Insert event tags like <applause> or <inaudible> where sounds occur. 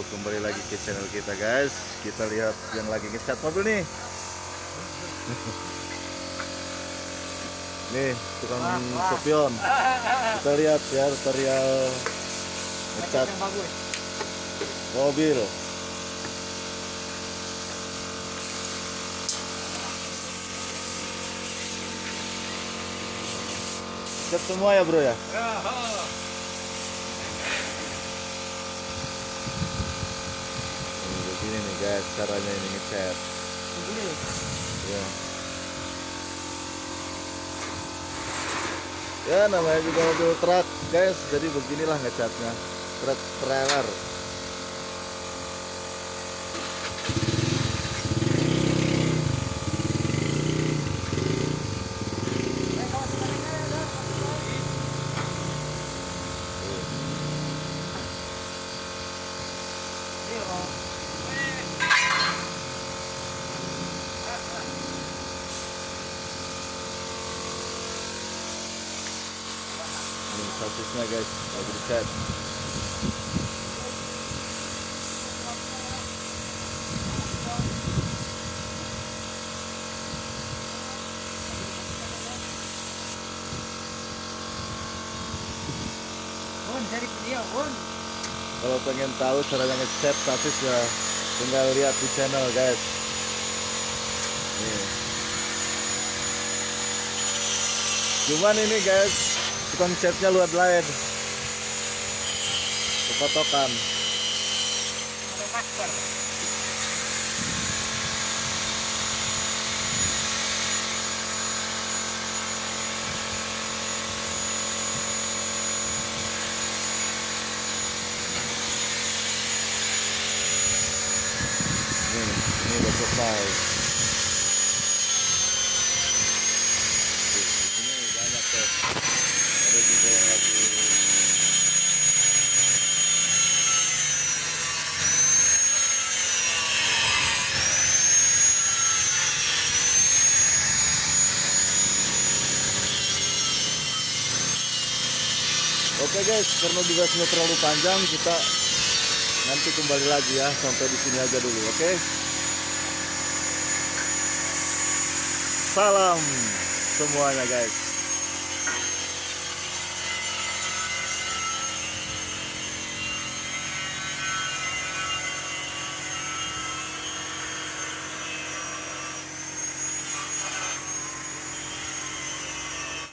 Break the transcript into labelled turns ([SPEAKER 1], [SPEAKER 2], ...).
[SPEAKER 1] Kembali lagi ke channel kita guys. Kita lihat yang lagi ngecat mobil nih. <laughs> Nih tukang sopion. Kita lihat ya tutorial ngecat mobil. Cat semua ya bro ya? Nih, guys caranya ini ngecat
[SPEAKER 2] Begini.
[SPEAKER 1] ya? Ya namanya juga mobil truk guys. Jadi beginilah ngecatnya truk trailer ini sasisnya guys.
[SPEAKER 2] Video, Bun.
[SPEAKER 1] kalau pengen tahu caranya ngecat sasis ya tinggal lihat di channel guys. Nih. Cuman ini guys catnya luar lain kepotokan selesai. Di sini banyak tuh. Ada juga yang lagi Oke guys, karena durasinya terlalu panjang, kita nanti kembali lagi ya. Sampai di sini aja dulu, oke? Salam semuanya guys.